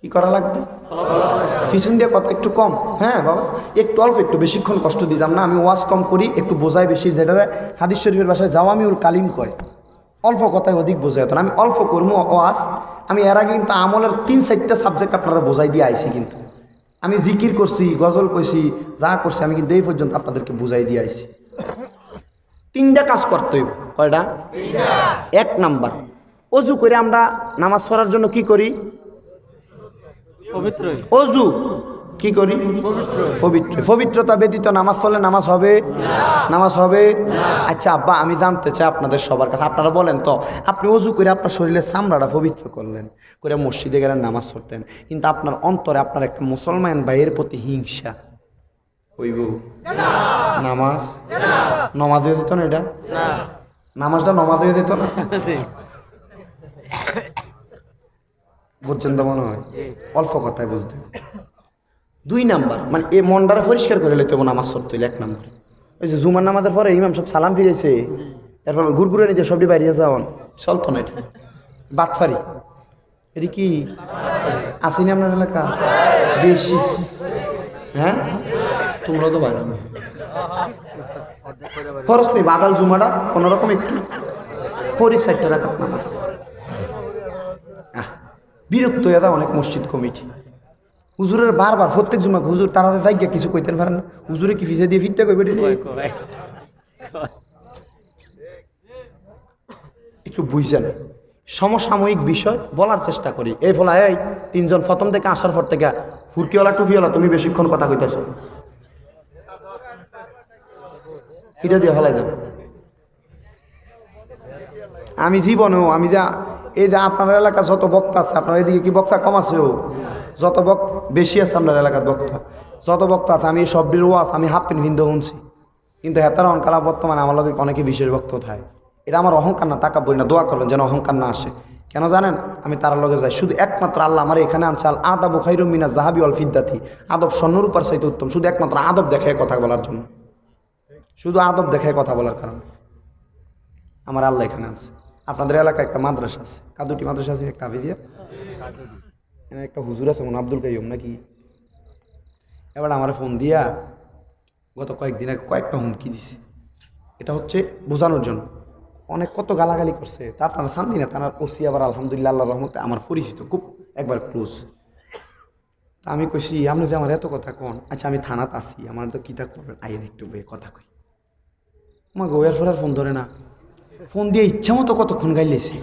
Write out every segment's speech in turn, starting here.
কি করা লাগবে? পিছন দিয়ে কথা একটু কম। হ্যাঁ বাবা। একটু অল্প, একটু বেশিক্ষণ কষ্ট দিতাম না। আমি ওয়াজ কম করি, একটু বোঝাই বেশি। যেটা হাদিস শরীফের বাসায় যাওয়া আমি ওর কালিম কয়, অল্প কথায় অধিক বোঝাই হতো না। আমি অল্প করব ওয়াজ। আমি এর আগে কিন্তু আমলের তিন চারটা সাবজেক্ট আপনারা বোঝাই দিয়ে আইছি কিন্তু। আমি জিকির করছি, গজল কইছি, যা করছি, আমি কিন্তু এই পর্যন্ত আপনাদেরকে বুঝাই দিয়ে আইছি। তিনটা কাজ করতে হইব। কয়টা? এক নাম্বার। অজু করে আমরা নামাজ পড়ার জন্য কি করি? অজু কি করি? পবিত্র পবিত্রতা ব্যতীত নামাজ পড়লে নামাজ হবে? নামাজ হবে? আচ্ছা আব্বা আমি জানতে চাই আপনাদের সবার কাছে আপনারা বলেন তো আপনি অজু করে আপনার শরীরের চামড়াটা পবিত্র করলেন করে মসজিদে গেলেন নামাজ পড়তেন কিন্তু আপনার অন্তরে আপনার একটা মুসলমান ভাইয়ের প্রতি হিংসা। হইব। নামাজ? নমাজ হয়ে যেত না এটা? নামাজটা নমাজ হয়ে যেত না? বুঝছেন তো মনে হয়? অল্প কথায় বুঝতে দুই নাম্বার মানে এই মনটারে পরিষ্কার করে হবে নামাজ পড়তে হইলে এক নাম্বার। ওই যে জুমার নামাজের পরে ইমাম সব সালাম ফিরেছে এরপর ঘুরঘুরে নিতে সবটি বাইরে যাওয়ান। চলতো না এটা। বাটফারি। এটি কি? আসেনি আপনার এলাকা? বেশি হ্যাঁ? তোমরা তো বাইরে। খরচ নেই, বাদাল জুমাটা কোনোরকম একটু সাইডটা রাখাত নামাজ। বিরক্ত হয়ে যায় অনেক মসজিদ কমিটি। হুজুরের বারবার প্রত্যেক জুমা হুজুর তারা গিয়া কিছু কইতে পারেন না। হুজুরে কি ফিজে দিয়ে ফিটটা কইবে রে? একটু বুঝছেন সমসাময়িক বিষয় বলার চেষ্টা করি। এই ফলা এই তিনজন প্রথম থেকে আসার পর থেকে ফুরকিওয়ালা টুপিওয়ালা তুমি বেশিক্ষণ কথা কইতেছো। এটা দিয়ে ফলাই দেব। আমি জীবনেও আমি যা এই যে আপনার এলাকা যত বক্তা আছে, আপনার এদিকে কি বক্তা কম আছে ও? যত বক বেশি আছে আপনার এলাকার বক্তা যত বক্তা আছে, আমি সব ওয়াজ আমি হাফ পেন ভিন্দু শুনছি কিন্তু হেতারা অনকালা বর্তমানে আমার লগে অনেকে বিশেষ বক্ত থাকে। এটা আমার অহংকার না, তাকা বলি না, দোয়া করবেন যেন অহংকার না আসে। কেন জানেন? আমি তার লগে যাই। শুধু একমাত্র আল্লাহ আমার এখানে আনছে, আল আদাব খাইরু মিনা জাহাবি অল ফিদ্দাতি। আদব স্বর্ণর উপর চাইতে উত্তম। শুধু একমাত্র আদব দেখায় কথা বলার জন্য। শুধু আদব দেখায় কথা বলার কারণে। আমার আল্লাহ এখানে আছে আপনাদের এলাকায় একটা মাদ্রাসা আছে। কাদুটি মাদ্রাসা আছে, একটা আবিদিয়া এখানে একটা হুজুর আছে, মনে আব্দুল কাইম নাকি? এবার আমার ফোন দিয়া গত কয়েকদিন আগে কয়েকটা হুমকি দিছে। এটা হচ্ছে বোঝানোর জন্য। অনেক কত গালাগালি করছে। তা আপনারা শান্তি না, তার ওসি আবার আলহামদুলিল্লাহ আল্লাহ রহমতে আমার পরিচিত, খুব একবার ক্লোজ তা আমি কইছি, আপনি যে আমার এত কথা কন আচ্ছা আমি থানাত আছি, আমার তো কিতা করবেন আইন একটু বে কথা কই। মা গোয়ার ফোন ধরে না। ফোন দিয়ে ইচ্ছা মতো কতক্ষণ গাইলেছে?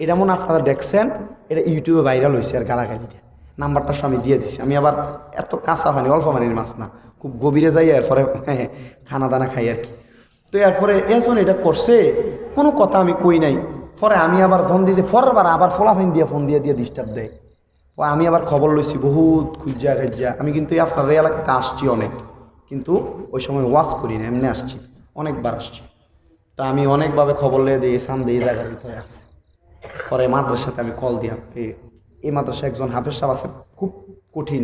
এটা মনে আপনারা দেখছেন, এটা ইউটিউবে ভাইরাল হয়েছে আর গালাগালিটা। নাম্বারটা আমি দিয়ে দিছি। আমি আবার এত কাঁচা পানি, অল্প পানির মাছ না, খুব গভীরে যাই, এরপরে খানা দানা খাই আর কি। তো এরপরে এজন এটা করছে, কোনো কথা আমি কই নাই। পরে আমি আবার ফোন দিতে, পরের বার আবার ফোলাফাইন দিয়ে ফোন দিয়ে দিয়ে ডিস্টার্ব দেয়। ও আমি আবার খবর লইছি, বহুত খুঁজা খাজ্জা আমি কিন্তু আপনার এলাকাতে আসছি অনেক, কিন্তু ওই সময় ওয়াশ করি না, এমনি আসছি, অনেকবার আসছি। তা আমি অনেকভাবে খবর লিয়ে দিই সামনে এই জায়গার ভিতরে আছে। পরে মাদ্রাসাতে আমি কল দিলাম এই মাদ্রাসা একজন হাফেজ সাহেব আছে খুব কঠিন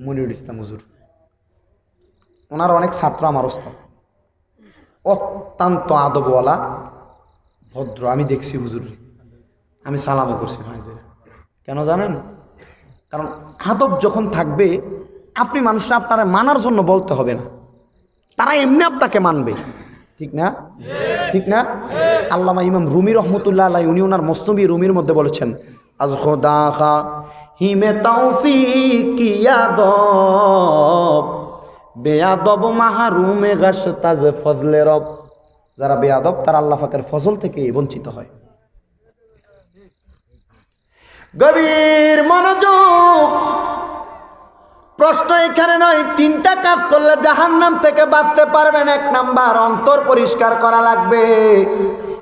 মনিরুল ইসলাম হুজুর। ওনার অনেক ছাত্র আমার ওস্তাদ অত্যন্ত আদবওয়ালা, ভদ্র, আমি দেখছি হুজুর। আমি সালামও করছি ভাইদের কেন জানেন? কারণ আদব যখন থাকবে, আপনি মানুষরা আপনারা মানার জন্য বলতে হবে না। তারা এমনি আপনাকে মানবে। ঠিক না? ঠিক না? আল্লামা ইমাম রুমি রহমতুল্লাহ আল্লাহ উনি ওনার মস্তবি রুমির মধ্যে বলেছেন, আজ খোদা খা হিমে তৌফিক ইয়াদব বেয়াদব মাহারুমে গাছ তাজে ফজলে রব। যারা বেয়াদব তারা আল্লাহ ফাকের ফজল থেকে বঞ্চিত হয়। গভীর মনোযোগ প্রশ্ন এখানে নয়, তিনটা কাজ করলে জাহান্নাম থেকে বাঁচতে পারবেন। এক নাম্বার, অন্তর পরিষ্কার করা লাগবে।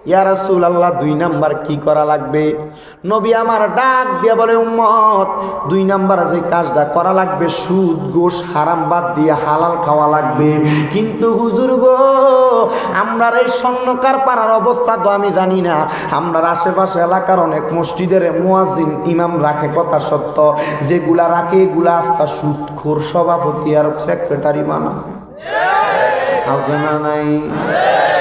ইয়া রাসূল আল্লাহ দুই নাম্বার কি করা লাগবে? নবী আমার ডাক দিয়ে বলে, উম্মত, দুই নাম্বার যে কাজটা করা লাগবে, সুদ, গোশ, হারাম বাদ দিয়ে হালাল খাওয়া লাগবে। কিন্তু হুজুর গো আমরা এই স্বর্ণকার পাড়ার অবস্থা তো আমি জানি না। আমরা আশেপাশে এলাকার অনেক মসজিদের মুয়াজিন ইমাম রাখে কথা সত্য। যেগুলা রাখে এগুলা আস্থা সুদখোর সভাপতি আর সেক্রেটারি মানা আছে না নাই?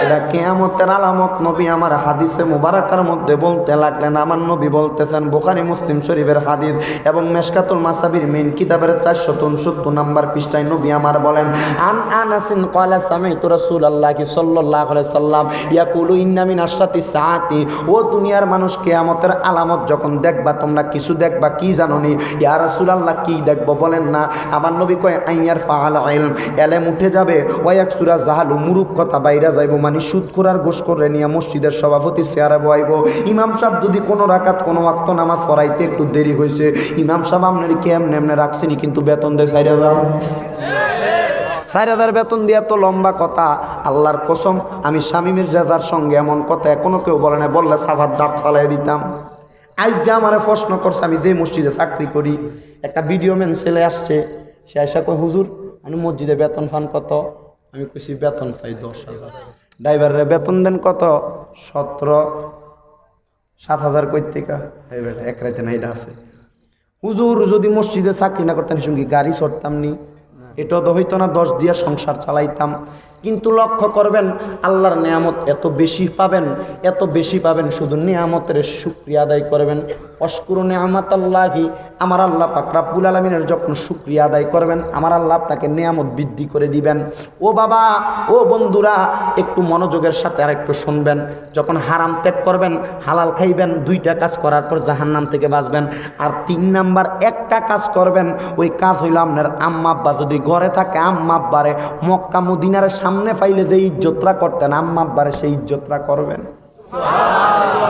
এটা কেয়ামতের আলামত নবী আমার হাদিসে মুবারাকার মধ্যে বলতে লাগলেন, আমার নবী বলতেছেন, বোখারি, মুসলিম শরীফের হাদিস এবং মেশকাতুল মাসাবির মেন কিতাবের চারশো উনসত্তর নাম্বার পৃষ্ঠায় নবী আমার বলেন, আন কয়লা রাসূলুল্লাহ সাল্লাল্লাহু আলাইহি সাল্লাম, ইয়াকুলু ইন্না মিন আশরাতি সাআতি ও দুনিয়ার মানুষ কিয়ামতের আলামত যখন দেখবা, তোমরা কিছু দেখবা, কি জানো নি ইয়া রাসূলুল্লাহ, কি দেখব? বলেন না। আমার নবী কয় আইয়ার ফাআল ইলম এলেম উঠে যাবে ওয়াক সুরা জাহালু মুরুক কথা বাইরা যাইব মানে সুদ করার গোস করে নিয়ে মসজিদের সভাপতি চেয়ারে বয়াইব ইমাম সাহেব যদি কোনো রাকাত, কোনো ওয়াক্ত নামাজ পড়াইতে একটু দেরি হয়েছে ইমাম সাহেব আপনার কেমনে এমনি রাখছেনি কিন্তু বেতন দেয় চার হাজার? চার হাজার বেতন দিয়া তো লম্বা কথা, আল্লাহর কসম, আমি স্বামীমের রেজার সঙ্গে এমন কথা এখনও কেউ বলে না বললে সাফার দাঁত ফালাই দিতাম। আজকে আমার প্রশ্ন করছে, আমি যে মসজিদে চাকরি করি, একটা ভিডিও ম্যান ছেলে আসছে, সে আসা কয়, হুজুর, আমি মসজিদে বেতন ফান কত? আমি কইছি বেতন পাই দশ হাজার। ড্রাইভারের বেতন দেন কত? সতেরো। সাত হাজার বেটা, এক রাইতে না, এটা আছে। হুজুর, যদি মসজিদে চাকরি না করতেন, সঙ্গে গাড়ি চড়তাম নি। এটা তো হইতো না, দশ দিয়া সংসার চালাইতাম। কিন্তু লক্ষ্য করবেন, আল্লাহর নিয়ামত এত বেশি পাবেন, এত বেশি পাবেন, শুধু নিয়ামতের শুক্রিয়া আদায় করবেন। অস্কুর নিয়ামত আল্লাহি আমার আল্লাহ পাক রাব্বুল আলমিনের যখন শুক্রিয়া আদায় করবেন, আমার আল্লাহ আপনাকে নিয়ামত বৃদ্ধি করে দিবেন। ও বাবা, ও বন্ধুরা, একটু মনোযোগের সাথে আর একটু শুনবেন। যখন হারাম ত্যাগ করবেন, হালাল খাইবেন, দুইটা কাজ করার পর জাহান্নাম থেকে বাঁচবেন। আর তিন নাম্বার, একটা কাজ করবেন, ওই কাজ হইল আপনার আম্মা আব্বা যদি ঘরে থাকে, আম্মা আব্বারে মক্কা মদিনার সামনে পাইলে যে ইজ্জতরা করতেন আম্মা আব্বারে সেই ইজ্জতরা করবেন।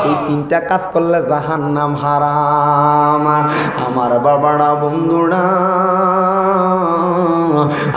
এই তিনটা কাজ করলে জাহান নাম হারাম। আমার বাবারা, বন্ধুরা,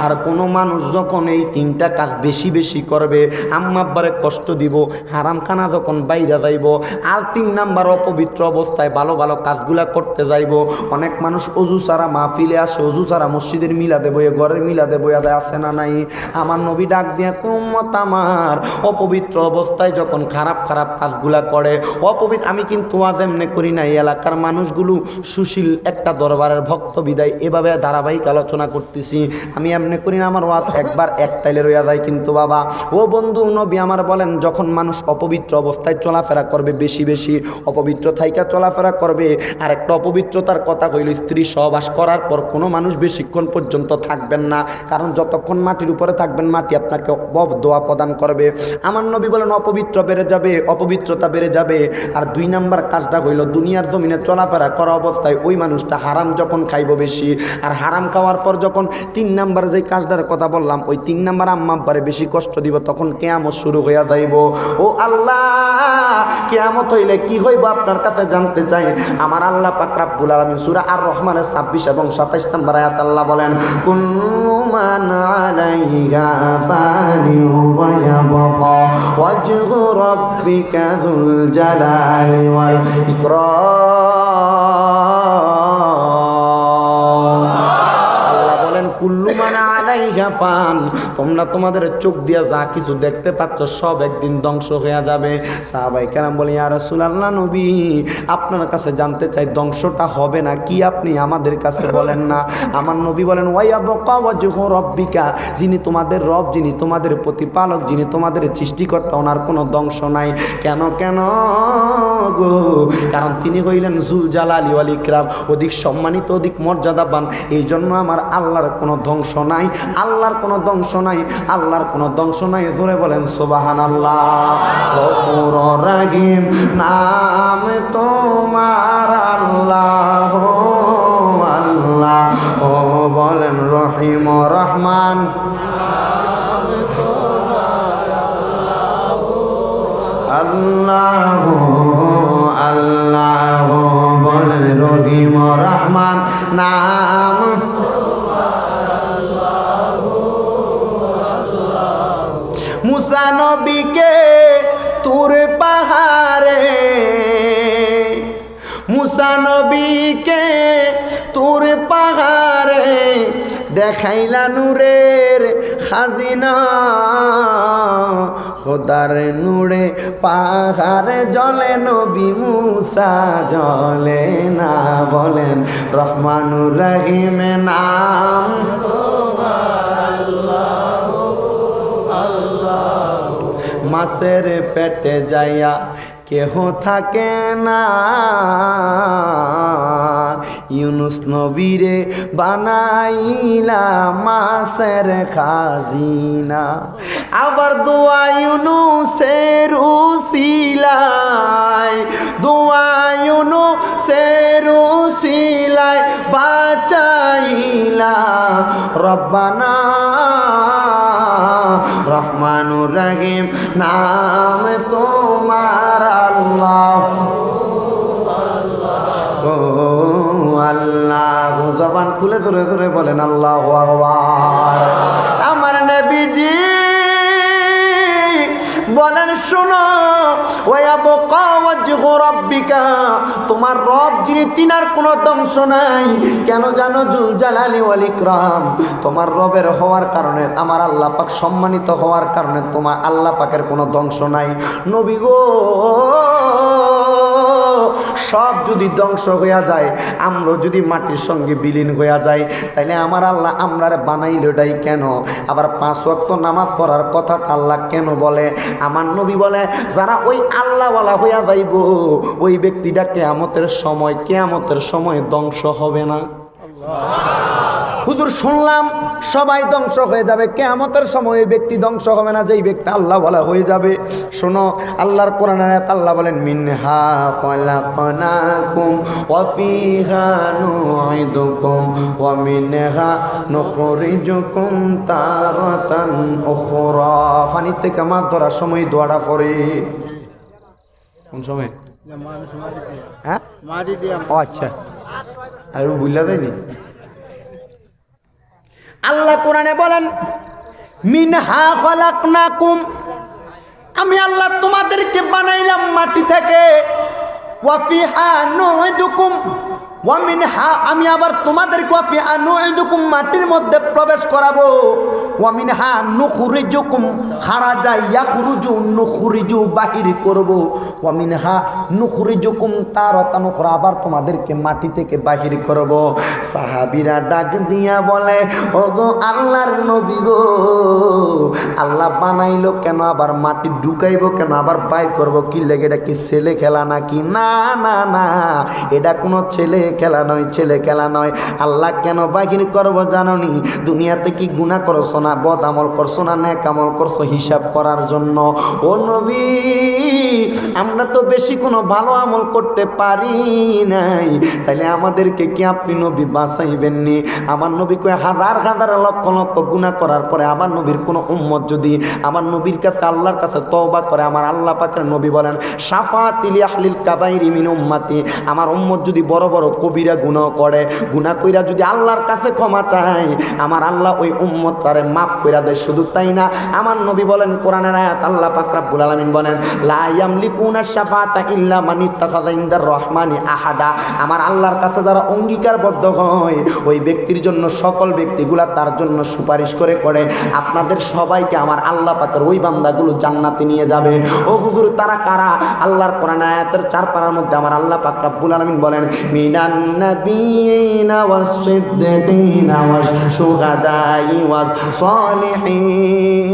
আর কোনো মানুষ যখন এই তিনটা কাজ বেশি বেশি করবে, আম্মা আব্বারে কষ্ট দিব হারাম খানা যখন বাইরে যাইব, আর তিন নাম্বার অপবিত্র অবস্থায় ভালো ভালো কাজগুলা করতে যাইব, অনেক মানুষ অজু ছাড়া মাহফিলে আসে, অজু ছাড়া মসজিদের মিলা দেবো এ ঘরের মিলা দেবো এদের আছে না নাই? আমার নবী ডাক দিয়ে কুম্মত আমার। অপবিত্র অবস্থায় যখন খারাপ খারাপ কাজগুলা করে অপবিত্র, আমি কিন্তু আজ এমনি করি না এই এলাকার মানুষগুলো সুশীল একটা দরবারের ভক্ত বিদায়, এভাবে ধারাবাহিক আলোচনা করতেছি। আমি এমনি করি না, আমার ওয়াজ একবার এক তাইলে রইয়া যায় কিন্তু বাবা। ও বন্ধু, নবী আমার বলেন, যখন মানুষ অপবিত্র অবস্থায় চলাফেরা করবে, বেশি বেশি অপবিত্র থাইকা চলাফেরা করবে আর একটা অপবিত্রতার কথা কইল, স্ত্রী সহবাস করার পর কোনো মানুষ বেশিক্ষণ পর্যন্ত থাকবেন না, কারণ যতক্ষণ মাটির উপরে থাকবেন, মাটি আপনাকে দোয়া প্রদান করবে। আমার নবী বলেন, অপবিত্র বেড়ে যাবে, অপবিত্রতা বেড়ে যাবে। আর দুই নাম্বার কাজটা হইল, দুনিয়ার জমিনে চলাফেরা করা অবস্থায় ওই মানুষটা হারাম যখন খাইব বেশি, আর হারাম খাওয়ার পর যখন তিন নাম্বার যে কাজটার কথা বললাম, ওই তিন নাম্বার আম্মা আব্বারে বেশি কষ্ট দিব, তখন কেয়ামত শুরু হইয়া যাইব। ও আল্লাহ, কেয়ামত হইলে কি হইব আপনার কাছে জানতে চাই? আমার আল্লাহ পাক রাব্বুল আলামিন সূরা আর রহমানের 26 এবং 27 নম্বর আয়াত আল্লাহ বলেন, কুল্লু মান আলাইহা জালালি ওয়াল ফান তোমরা তোমাদের চোখ দিয়া যা কিছু দেখতে পাচ্ছ, সব একদিন ধ্বংস হয়ে যাবে। সাহাবাই কেরাম বলি আর আল্লাহ নবী, আপনার কাছে জানতে চাই, ধ্বংসটা হবে না কি আপনি আমাদের কাছে বলেন না? আমার নবী বলেন ওয়াইয়া রব্বিকা, যিনি তোমাদের রব, যিনি তোমাদের প্রতিপালক, যিনি তোমাদের সৃষ্টিকর্তা, ওনার কোনো ধ্বংস নাই। কেন কেন গো? কারণ তিনি হইলেন জুল জালালি ওয়াল ইকরাম, অধিক সম্মানিত, অধিক মর্যাদাবান। এই জন্য আমার আল্লাহর কোনো ধ্বংস নাই। আল্লাহর কোনো ধ্বংস নাই, আল্লাহর কোনো ধ্বংস নাই। ধরে বলেন সোবাহান আল্লাহ রাহিম, নাম তোমার আল্লাহ আল্লাহ। ও বলেন, রহিম রহমান। আল্লাহ দেখাইলা নূরের খাজিনা। খোদার নূরে পাহাড়ে জলে, নবী মুসা জলে না বলেন, রহমানুর রহিম নাম। মাছের পেটে যাইয়া কেহ থাকে না। ইউনুস নবীরে বানাইলা মাসের খাজিনা। আবার দোয়া ইউনুসের উসিলায়, দোয়া ইউনুসের উসিলায় বাঁচাইলা। রব্বানা, রহমানুর রহিম, নাম তোমার আল্লাহ। আল্লাহ জবান খুলে ধরে ধরে বলেন, আল্লাহ আমার নবীজি বলেন, শোনো তোমার রব যিনি, তিনার কোনো ধ্বংস নাই। কেন জানো, জুল জালালি ওয়াল তোমার রবের হওয়ার কারণে, আমার আল্লাহ পাক সম্মানিত হওয়ার কারণে তোমার আল্লাহ পাকের কোনো ধ্বংস নাই। নবী গো সব যদি ধ্বংস হইয়া যায় আমরা যদি মাটির সঙ্গে বিলীন হইয়া যায়, তাইলে আমার আল্লাহ আমরার বানাইলটাই কেন? আবার পাঁচ ওয়াক্ত নামাজ পড়ার কথাটা আল্লাহ কেন বলে? আমার নবী বলে, যারা ওই আল্লাহওয়ালা হইয়া যাইব, ওই ব্যক্তিটা কেয়ামতের সময় কেয়ামতের সময় ধ্বংস হবে না। হুজুর শুনলাম সবাই ধ্বংস হয়ে যাবে। কেয়ামতের সময় ওই ব্যক্তি ধ্বংস হবে না যেই ব্যক্তি আল্লাহ বলা হয়ে যাবে। শোনো আল্লাহর কোরআন আল্লাহ বলেন মিনহা খলাকনাকুম ওয়া ফিহা নুঈদুকুম ওয়া মিনহা নুখরিজুকুম তারাতান উখরা। পানি থেকে মাছ ধরার সময় দোয়াটা পড়ে। কোন সময়? হ্যাঁ? মারি আচ্ছা। আর বুঝলা যায়নি? আল্লাহ কোরআনে বলেন মিনহা খলাকনাকুম। আমি আল্লাহ তোমাদেরকে বানাইলাম মাটি থেকে। ওয়াফিহা ওয়ামিনহা আমি আবার তোমাদেরকে মাটির মধ্যে প্রবেশ করাবো। নুখরিজু বাহির করব। তারাতান উখরা আবার তোমাদেরকে মাটি থেকে সাহাবীরা ডাক দিয়া বলে, ওগো আল্লাহর নবী গো, আল্লাহ বানাইলো কেন? আবার মাটি ঢুকাইবো কেন? আবার বাইর করব? কি লেগে? এটা কি ছেলে খেলা নাকি? না না না, এটা কোনো ছেলে খেলা নয়, ছেলে খেলা নয়। আল্লাহ কেন বাহির করব জাননি? দুনিয়াতে কি গুণা করছ না, বদ আমল করছ না ন্যাক আমল করছ হিসাব করার জন্য? ও নবী, আমরা তো বেশি কোনো ভালো আমল করতে পারি নাই। তাহলে আমাদেরকে কি আপনি নবী বাঁচাইবেন নি আমার নবী কয়ে হাজার হাজার লক্ষ লক্ষ গুণা করার পরে আমার নবীর কোনো উম্মত যদি আমার নবীর কাছে, আল্লাহর কাছে তওবা করে, আমার আল্লাহ পাকের নবী বলেন সাফাতিলি আহলিল কাবাইরি মিন উম্মাতি। আমার উম্মত যদি বড় বড় কবিরা গুনাহ করে, গুনাহ কইরা যদি আল্লাহর কাছে ক্ষমা চায়, আমার আল্লাহ ওই উম্মত তারে মাফ কইরা দেয়, শুধু তাই না, আমার নবী বলেন, কোরআনের আয়াত আল্লাহ পাক রাব্বুল আলামিন বলেন, লা ইয়ামলিকুনা শাফাতা ইল্লা মান ইত্তাখাযা ইনদার রহমানি আহাদা আমার আল্লাহর কাছে যারা অঙ্গীকারবদ্ধ হয়, ওই ব্যক্তির জন্য, সকল ব্যক্তিগুলা তার জন্য সুপারিশ করে করে, আপনাদের সবাইকে আমার আল্লাহ পাকের ওই বান্দাগুলো জান্নাতে নিয়ে যাবে। ও হুজুর, তারা কারা? আল্লাহর কোরআন আয়াতের চার পারার মধ্যে আমার আল্লাহ পাক রাব্বুল আলামিন বলেন মিনান নাবিয়িনা ওয়াস সিদ্দিকিনা ওয়াস শুহাদাই ওয়াস সলিহিন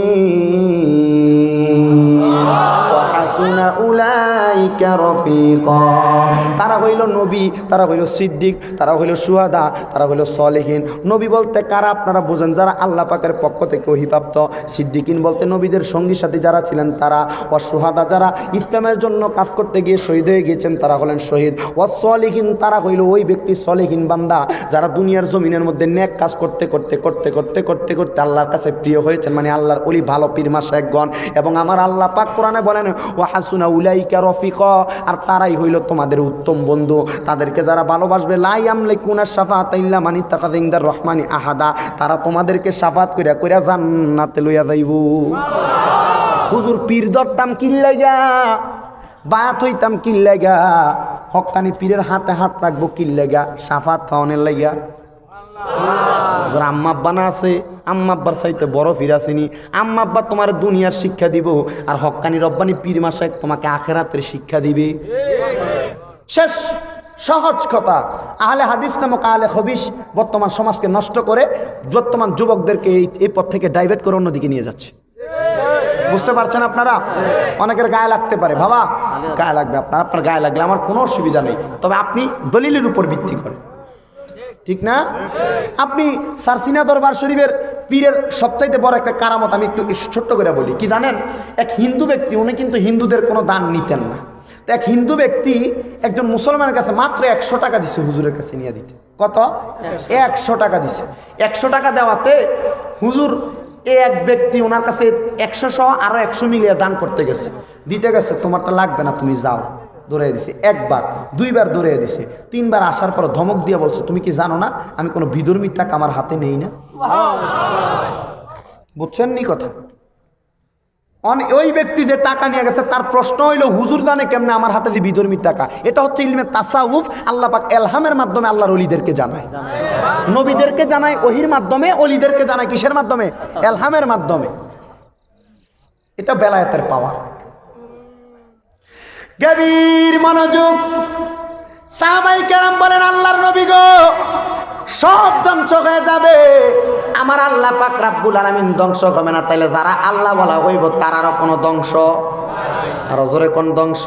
তারা হইল নবী, তারা হইল সিদ্দিক, তারা হইল সুহাদা, তারা হইল সলেহীন। নবী বলতে কারা আপনারা বোঝেন? যারা আল্লাহ পাকের পক্ষ থেকে অহিপ্রাপ্ত সিদ্দিকিন বলতে নবীদের সঙ্গী সাথী যারা ছিলেন তারা, ও সুহাদা যারা ইসলামের জন্য কাজ করতে গিয়ে শহীদ হয়ে গিয়েছেন, তারা হলেন শহীদ। ও সলেহীন তারা হইল ওই ব্যক্তি সলেহীন বান্দা, যারা দুনিয়ার জমিনের মধ্যে নেক কাজ করতে করতে করতে করতে করতে করতে আল্লাহর কাছে প্রিয় হয়েছেন। মানে আল্লাহর অলি ভালো পীর মাসা একগণ এবং আমার আল্লাহ পাক কোরআনে বলেন ও হাসুনা উলাইকা রফিক। আর তারাই হইল তোমাদের উত্তম বন্ধু। তাদেরকে যারা ভালোবাসবে লাই আমলে কুনা সাফাত ইল্লা মানি তাকাদিংদার রহমানি আহাদা। তারা তোমাদেরকে সাফাত কইরা কইরা জান্নাতে লইয়া যাইব। হুজুর, পীর দরতাম কিল্লাইগা বায়াত হইতাম কিল্লাইগা হকানি পীরের হাতে হাত রাখব কিল্লাইগা সাফাত পাওনের লাইগা। না আছে সাইতে বড় তোমার দুনিয়ার শিক্ষা দিব, আর রব্বানি পীর তোমাকে আখেরাতের শিক্ষা দিবে। শেষ, সহজ কথা। আহলে হাদিস নামক আহলে হবিস বর্তমান সমাজকে নষ্ট করে বর্তমান যুবকদেরকে এই এই পথ থেকে ডাইভার্ট করে অন্যদিকে নিয়ে যাচ্ছে। বুঝতে পারছেন আপনারা? অনেকের গায়ে লাগতে পারে। বাবা, গায়ে লাগবে আপনার আপনার গায়ে লাগলে আমার কোনো অসুবিধা নেই। তবে আপনি দলিলের উপর ভিত্তি করেন। ঠিক না? আপনি সারসিনা দরবার শরীফের পীরের সবচাইতে বড় একটা কারামত আমি একটু ছোট্ট করে বলি। কি জানেন? এক হিন্দু ব্যক্তি, উনি কিন্তু হিন্দুদের কোনো দান নিতেন না। তো এক হিন্দু ব্যক্তি একজন মুসলমানের কাছে মাত্র একশো টাকা দিছে হুজুরের কাছে নিয়ে দিতে। কত? একশো টাকা দিছে। একশো টাকা দেওয়াতে হুজুর এ এক ব্যক্তি ওনার কাছে একশো সহ আরও একশো মিলিয়ে দান করতে গেছে। দিতে গেছে, তোমারটা লাগবে না, তুমি যাও। দৌড়াই দিছে একবার দুইবার দৌড়াই দিছে তিনবার আসার পর ধমক দিয়ে বলছে তুমি কি জানো না আমি কোনো বিধর্মীর টাকা আমার হাতে নেই না? বুঝছেন নি কথা? অন- ওই ব্যক্তি যে টাকা নিয়ে গেছে তার প্রশ্ন হইল হুজুর জানে কেমনে আমার হাতে যে বিধর্মীর টাকা? এটা হচ্ছে ইলমে তাসাউফ আল্লাহ পাক এলহামের মাধ্যমে আল্লাহর অলিদেরকে জানায়। নবীদেরকে জানায় ওহির মাধ্যমে অলিদেরকে জানায় কিসের মাধ্যমে? এলহামের মাধ্যমে। এটা বেলায়েতের পাওয়ার। গভীর মনোযোগ। সাহাবাই কেরাম বলেন আল্লাহর নবী গো সব ধ্বংস হয়ে যাবে। আমার আল্লাহ পাক রাব্বুল আলামিন ধ্বংস হবে না। তাইলে যারা আল্লাহ বলা হইব তারারও কোনো ধ্বংস? কোন ধ্বংস?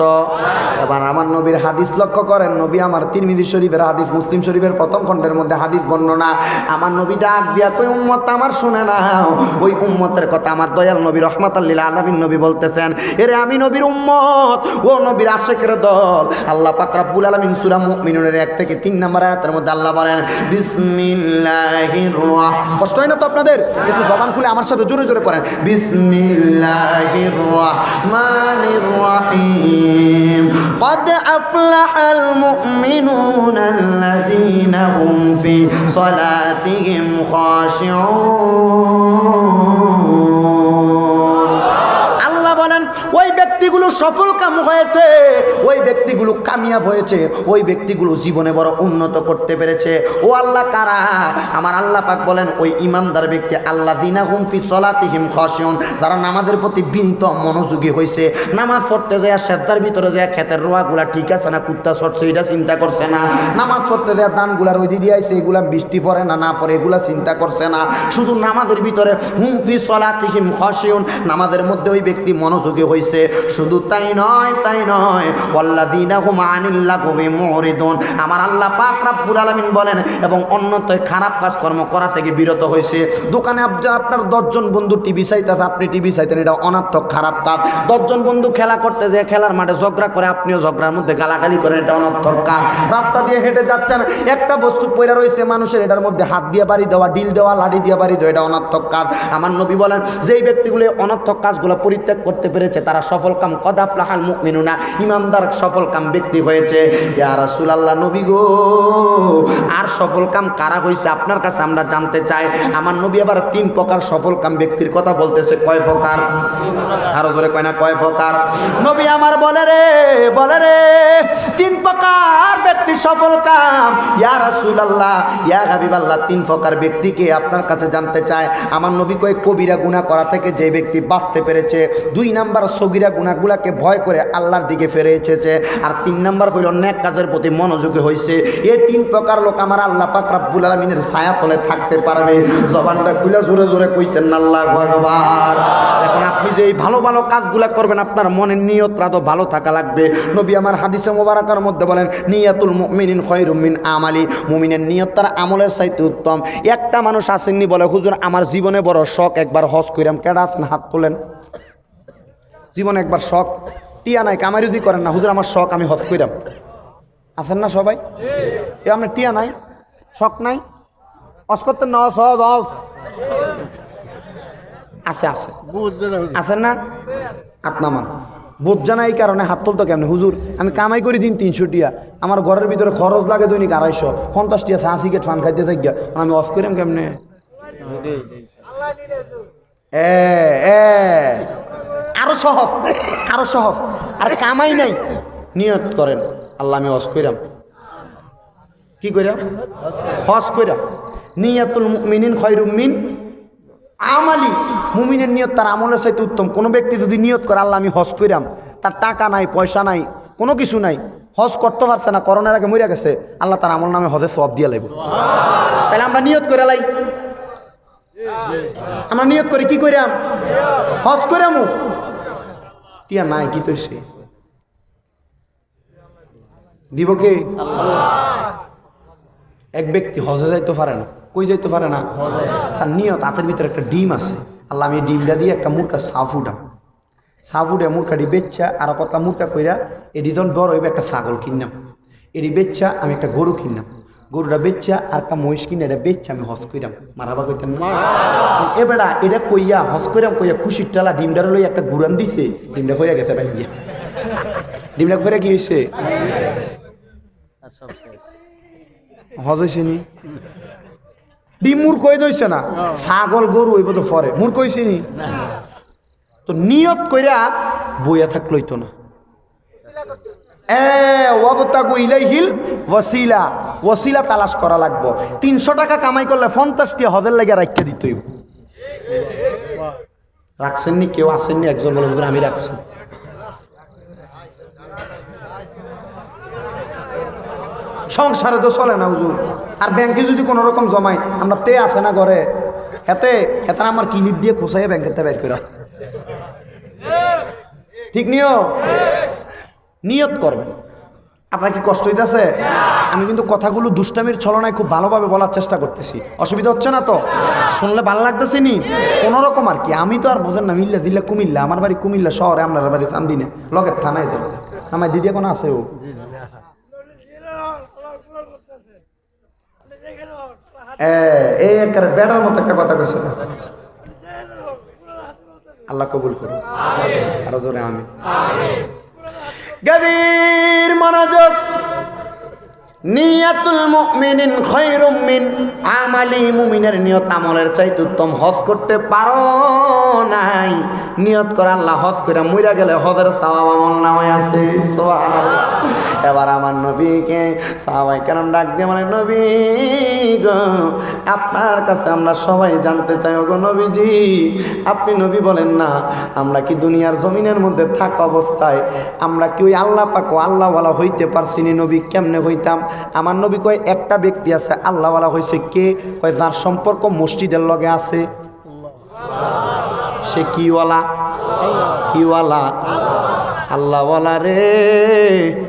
এবার আমার নবীর হাদিস লক্ষ্য করেন। নবী আমার তিরমিজি শরীফের হাদিস, মুসলিম শরীফের প্রথম খণ্ডের মধ্যে হাদিস বর্ণনা। আমার নবী ডাক দিয়া কই উম্মত আমার শুনে না ওই উম্মতের কথা আমার দয়াল নবী রহমাতাল্লিল আলামিন নবী বলতেছেন। এরে আমি নবীর উম্মত, ও নবীর আশেকের দল। আল্লাহ পাক রাব্বুল এক থেকে তিন নম্বর আয়াতের মধ্যে আল্লাহ বলেন বিসমিল্লাহির রাহ কষ্ট হয় না তো আপনাদের একটু জবান খুলে আমার সাথে জোরে জোরে পড়েন বিসমিল্লাহির রাহমানির রাহিম قد أفلح المؤمنون الذين هم في صلاتهم خاشعون ব্যক্তিগুলো সফল কাম হয়েছে, ওই ব্যক্তিগুলো কামিয়াব হয়েছে, ওই ব্যক্তিগুলো জীবনে বড় উন্নত করতে পেরেছে। ও আল্লাহ কারা? আমার আল্লাহ পাক বলেন, ওই ইমানদার ব্যক্তি আল্লাহ দিনা হুমফি সলাতিহিম খসিয়ন যারা নামাজের প্রতি বিনীত মনোযোগী হয়েছে নামাজ পড়তে যায় সেদ্দার ভিতরে যায় ক্ষেতের রোয়াগুলা ঠিক আছে না, কুত্তা সরছে, এটা চিন্তা করছে না। নামাজ পড়তে যায় দানগুলার ওই দিদি আইছে, এগুলা বৃষ্টি পড়ে না না পড়ে, এগুলা চিন্তা করছে না। শুধু নামাজের ভিতরে হুমফি সলাতিহিম খসিয়ন নামাজের মধ্যে ওই ব্যক্তি মনোযোগী হয়েছে শুধু তাই নয় তাই নয়। ওয়াল্লাযীনা হুম আনিল লাগবি মুরিদুন। আমার আল্লাহ পাক রাব্বুল আলামিন বলেন, এবং অন্যতয় খারাপ কাজ কর্ম করা থেকে বিরত হয়েছে। দোকানে আপনার দশজন বন্ধু টিভি চাইতেছে, আপনি টিভি চাইতেন, এটা অনার্থক খারাপ কাজ। দশজন বন্ধু খেলা করতে যে খেলার মাঠে ঝগড়া করে, আপনিও ঝগড়ার মধ্যে গালাগালি করেন, এটা অনর্থক কাজ। রাস্তা দিয়ে হেঁটে যাচ্ছেন, একটা বস্তু পয়রা রয়েছে মানুষের, এটার মধ্যে হাত দিয়ে বাড়ি দেওয়া, ডিল দেওয়া, লাঠি দিয়ে বাড়ি দেওয়া, এটা অনর্থক কাজ। আমার নবী বলেন, যেই ব্যক্তিগুলো অনর্থক কাজগুলো পরিত্যাগ করতে পেরেছে, তারা সফল কাম কদাফলাহাল মুমিনুনা। ইমানদার সফল কাম ব্যক্তি হয়েছে। ইয়া রাসূলুল্লাহ নবী গো, আর সফল কাম কারা হয়েছে আপনার কাছে আমরা জানতে চাই। আমার নবী আবার তিন প্রকার সফল কাম ব্যক্তির কথা বলতেছে। কয় প্রকার? আরও জোরে কয় না, কয় প্রকার? নবী আমার বলে রে বলে রে, তিন প্রকার ব্যক্তি সফল কাম। ইয়া রাসূলুল্লাহ, ইয়া হাবিবাল্লাহ, তিন প্রকার ব্যক্তিকে আপনার কাছে জানতে চায় আমার নবী কয় কবিরা গুনাহ করা থেকে যে ব্যক্তি বাঁচতে পেরেছে, দুই নাম্বার সগিরা গুনাহগুলাকে ভয় করে আল্লাহর দিকে ফিরে এসেছে। আর তিন নম্বর হইল, নেক কাজের প্রতি মনোযোগী হয়েছে এই তিন প্রকার লোক আমার আল্লাহ পাক রাব্বুল আলামিনের ছায়া তলে থাকতে পারবে। জবানটা খুলে জোরে জোরে কইতেন, আল্লাহ আকবার। এখন আপনি যে এই ভালো ভালো কাজগুলা করবেন, আপনার মনের নিয়তটা তো ভালো থাকা লাগবে। নবী আমার হাদিসে মোবারকার মধ্যে বলেন, নিয়াতুল মুমিনিন খয়রুম মিন আমালি। মুমিনের নিয়ত তার আমলের চাইতে উত্তম। একটা মানুষ আসেননি বলে, হুজুর, আমার জীবনে বড় শখ, একবার হজ কইরাম। কেডা আছেন? হাত তোলেন। জীবনে একবার শখ। টিয়া নাই কামারিজি করেন না। হুজুর, আমার শখ, আমি হজ কইরাম। আছেন না সবাই? এ আপনার টিয়া নাই, শখ নাই? হজ করতেন না, হজ হজ হজ। আছে আছে। আছেন না? আত্মামান বোধ জানা এই কারণে হাত তুলতো কেমনে? হুজুর, আমি কামাই করি দিন তিনশো টিয়া। আমার ঘরের ভিতরে খরচ লাগে দৈনিক আড়াইশো। পঞ্চাশ টিয়া চা সিগারেট ফান খাইতে থাকি আমি অস করিম কেমনে? এ। আরও সহজ আরও সহজ আর কামাই নাই। নিয়ত করেন, আল্লাহ আমি অস কইরাম। কি কইরাম? হজ কইরাম। নিয়াতুল মিনিন খয়রুম মিন আমালি। মুমিনের নিয়ত তার আমলের চাইতে উত্তম। কোনো ব্যক্তি যদি নিয়ত করে, আল্লাহ আমি হজ কইরাম। তার টাকা নাই, পয়সা নাই, কোনো কিছু নাই। হজ করতে পারছে না, করোনার আগে মরিয়া গেছে। আল্লাহ তার আমল নামে হজে সব দিয়ে লাগবে তাহলে আমরা নিয়ত করে লাই। আমরা নিয়ত করি, কি কইরাম? হজ কইরামু টিয়া নাই, কি তৈছে? দিব কে? এক ব্যক্তি হজে যাইতে পারে না। কই যাইতে পারে না? তার নিয়ত, হাতের ভিতরে একটা ডিম আছে। আল্লাহ, আমি ডিমটা দিয়ে একটা মুরকা সাফ উঠাম সাফ উঠে মুরকাটি বেচ্চা, আর কতলা মুরকা কইরা এটি যখন বড় হইবে একটা ছাগল কিনলাম। এটি বেচ্চা, আমি একটা গরু কিনলাম। গরুটা বেচ্চা আর একটা মহিষ কিনে এটা বেচ্চা আমি হজ কইরাম। মারাবা কইতাম এবেড়া এটা কইয়া হজ কইরাম কইয়া খুশির টালা ডিমটার লই একটা গুড়ান দিছে ডিমটা কইরা গেছে ভাই গিয়া ডিমটা কইরা কি হয়েছে সব হজ হয়েছে নি? ডিম মূর্খ হয়ে দইছে না? ছাগল গরু হইব তো পরে। মূর্খ হয়েছে নি? তো নিয়ত কইরা বইয়া থাকলই তো না। এ ওয়াবতাগু ইলাইহিল ওয়াসিলা। ওয়াসিলা তালাশ করা লাগবো। তিনশো টাকা কামাই করলে পঞ্চাশটি হজের লাগে রাখতে দিতে হইব। রাখছেননি? কেউ আসেননি একজন বলে আমি রাখছি। সংসারে তো চলে না হুজুর। আর ব্যাংকে যদি কোনো রকম জমাই আমরা তে আছে না ঘরে? হেতে হেতে আমার কিলিপ দিয়ে খোসাই ব্যাংকের বের করে ঠিক নিও নিয়ত করবেন। আপনার কি কষ্ট হইতেছে? আমি কিন্তু কথাগুলো দুষ্টামির ছলনায় খুব ভালোভাবে বলার চেষ্টা করতেছি। অসুবিধা হচ্ছে না তো? শুনলে ভালো লাগতেছে নি? কোনো রকম আর কি। আমি তো আর বোঝেন না, মিল্লা দিল্লা কুমিল্লা। আমার বাড়ি কুমিল্লা শহরে, আপনার বাড়ি চান্দিনে। লগের থানায় তো। আমার দিদি এখন আছে ও? এই বেড়ার মতো একটা কথা কইছে। আল্লাহ কবুল করুন আরও জোরে আমি গভীর মনোযোগ নিয়াতুল মুমিনিন খৈরুম মিন আমালি মুমিনের নিয়ত আমলের চাইতে উত্তম হজ করতে পারো নাই। নিয়ত করে আল্লাহ হজ করে মইরা গেলে হজের সওয়াব আমল নামায় আছে। সুবহানাল্লাহ। এবার আমার নবীকে সাহাবাই কেন ডাক দিয়ে মানে নবী গো, আপনার কাছে আমরা সবাই জানতে চাই, ওগো নবীজি, আপনি নবী বলেন না, আমরা কি দুনিয়ার জমিনের মধ্যে থাকা অবস্থায় আমরা কি ওই আল্লাহ পাক আল্লাহওয়ালা হইতে পারছি নবী কেমনে হইতাম? আমার নবী কয়, একটা ব্যক্তি আছে, আল্লাহওয়ালা হয়েছে কে? কয়, যার সম্পর্ক মসজিদের লগে আছে। সে কিওয়ালা? কিওয়ালা। আল্লাহওয়ালা রে।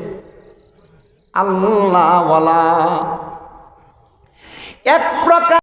আল্লাহওয়ালা। এক প্রকার